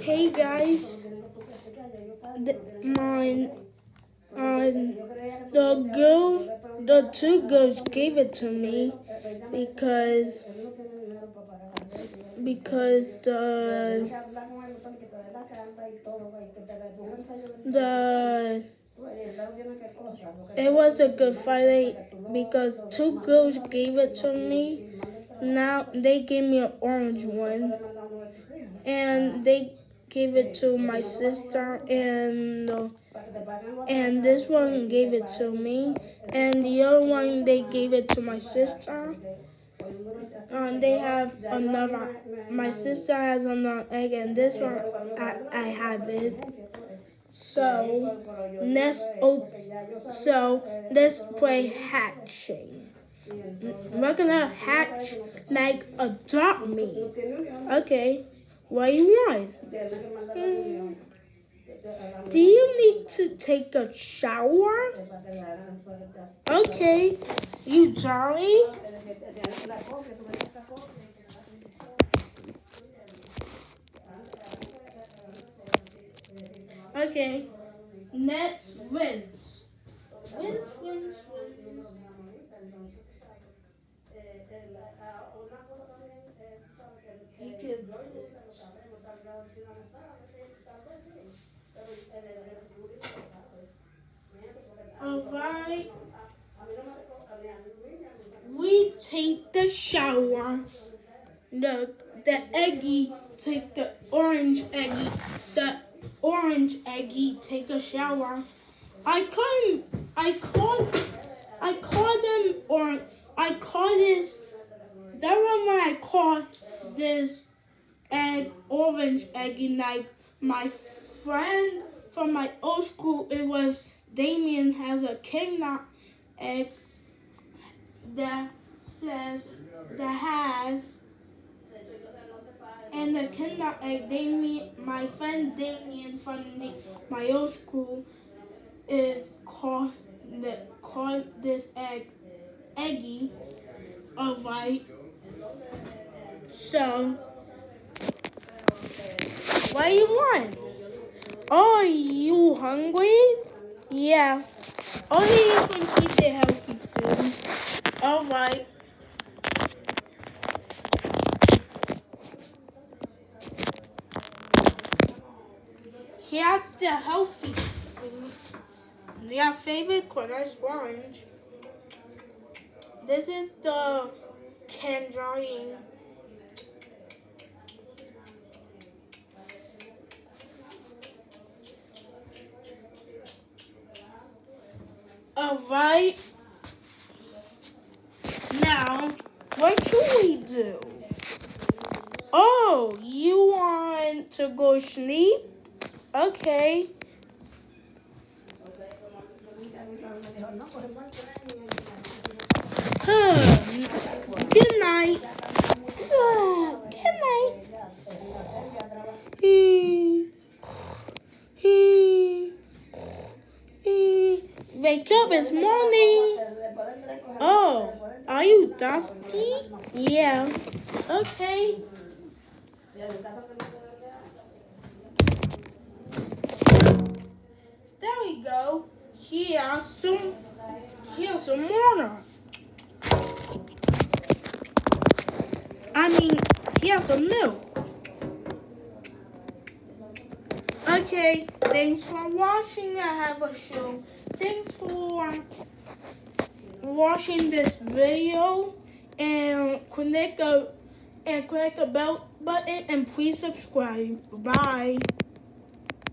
Hey guys, the, my um, the girls, the two girls gave it to me because because the the it was a good fight because two girls gave it to me. Now they gave me an orange one, and they gave it to my sister and and this one gave it to me and the other one they gave it to my sister. Um, they have another my sister has another egg and this one I, I have it. So let's op- so let's play hatching. We're gonna hatch like adopt me okay you want Hmm. Do you need to take a shower? Okay. You jolly? Okay. Next wins. Wins, wins, wins. Alright. We take the shower. The the eggy take the orange eggy. The orange eggy take a shower. I couldn't I called I called them or I called this that one when I called this egg orange eggy like my friend from my old school it was Damien has a kidnap egg that says that has and the kidnap egg Damien my friend Damien from the, my old school is called the called this egg eggy alright? So what do you want? Are you hungry? Yeah. Oh, Only you can keep the healthy food. Alright. Here's the healthy food. Your favorite corner is orange. This is the tangerine. Alright. Now, what should we do? Oh, you want to go sleep? Okay. Hmm. Good night. Wake up, it's morning. Oh, are you dusty? Yeah. Okay. There we go. Here's some, here's some water. I mean, here's some milk. Okay, thanks for watching. I have a show. Thanks for watching this video and click a and click the bell button and please subscribe. Bye.